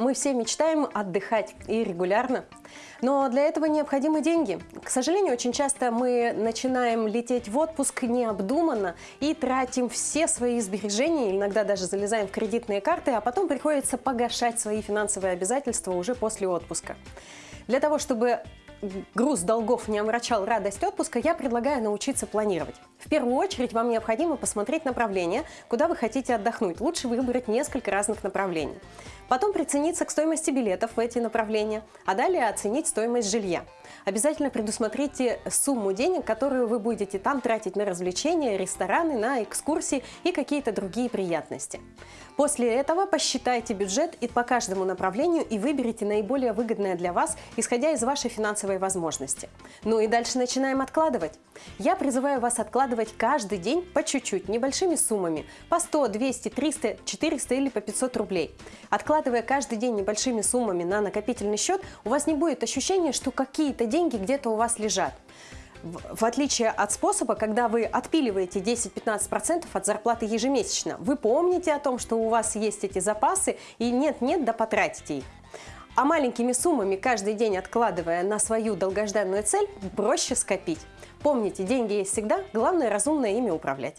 Мы все мечтаем отдыхать и регулярно. Но для этого необходимы деньги. К сожалению, очень часто мы начинаем лететь в отпуск необдуманно и тратим все свои сбережения, иногда даже залезаем в кредитные карты, а потом приходится погашать свои финансовые обязательства уже после отпуска. Для того, чтобы груз долгов не омрачал радость отпуска, я предлагаю научиться планировать. В первую очередь вам необходимо посмотреть направление, куда вы хотите отдохнуть. Лучше выбрать несколько разных направлений. Потом прицениться к стоимости билетов в эти направления, а далее оценить стоимость жилья. Обязательно предусмотрите сумму денег, которую вы будете там тратить на развлечения, рестораны, на экскурсии и какие-то другие приятности. После этого посчитайте бюджет и по каждому направлению и выберите наиболее выгодное для вас, исходя из вашей финансовой возможности. Ну и дальше начинаем откладывать. Я призываю вас откладывать каждый день по чуть-чуть, небольшими суммами, по 100, 200, 300, 400 или по 500 рублей. Откладывая каждый день небольшими суммами на накопительный счет, у вас не будет ощущения, что какие-то деньги где-то у вас лежат. В отличие от способа, когда вы отпиливаете 10-15% от зарплаты ежемесячно, вы помните о том, что у вас есть эти запасы и нет-нет, да потратите их. А маленькими суммами каждый день откладывая на свою долгожданную цель, проще скопить. Помните, деньги есть всегда, главное разумно ими управлять.